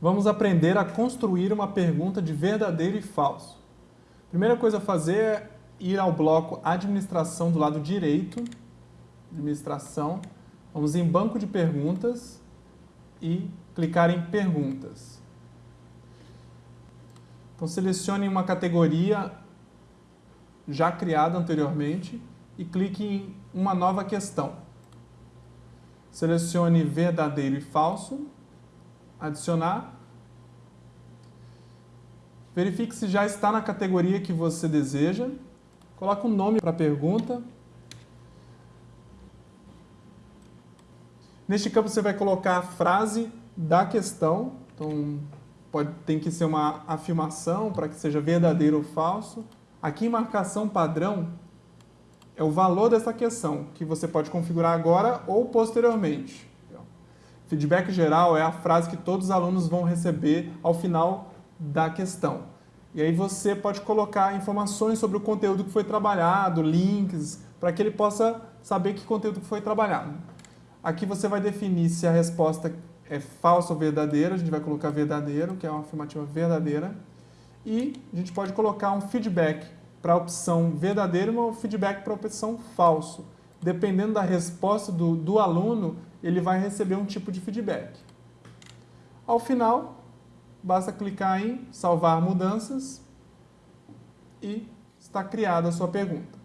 vamos aprender a construir uma pergunta de verdadeiro e falso. Primeira coisa a fazer é ir ao bloco Administração do lado direito, Administração, vamos em Banco de Perguntas e clicar em Perguntas. Então selecione uma categoria já criada anteriormente e clique em uma nova questão. Selecione verdadeiro e falso, adicionar. Verifique se já está na categoria que você deseja. Coloque um nome para a pergunta. Neste campo você vai colocar a frase da questão. Então, pode, tem que ser uma afirmação para que seja verdadeiro ou falso. Aqui em marcação padrão, é o valor dessa questão, que você pode configurar agora ou posteriormente. Feedback geral é a frase que todos os alunos vão receber ao final da questão. E aí você pode colocar informações sobre o conteúdo que foi trabalhado, links, para que ele possa saber que conteúdo foi trabalhado. Aqui você vai definir se a resposta é falsa ou verdadeira, a gente vai colocar verdadeiro, que é uma afirmativa verdadeira. E a gente pode colocar um feedback para a opção verdadeiro e um feedback para a opção falso. Dependendo da resposta do, do aluno, ele vai receber um tipo de feedback. Ao final, basta clicar em salvar mudanças e está criada a sua pergunta.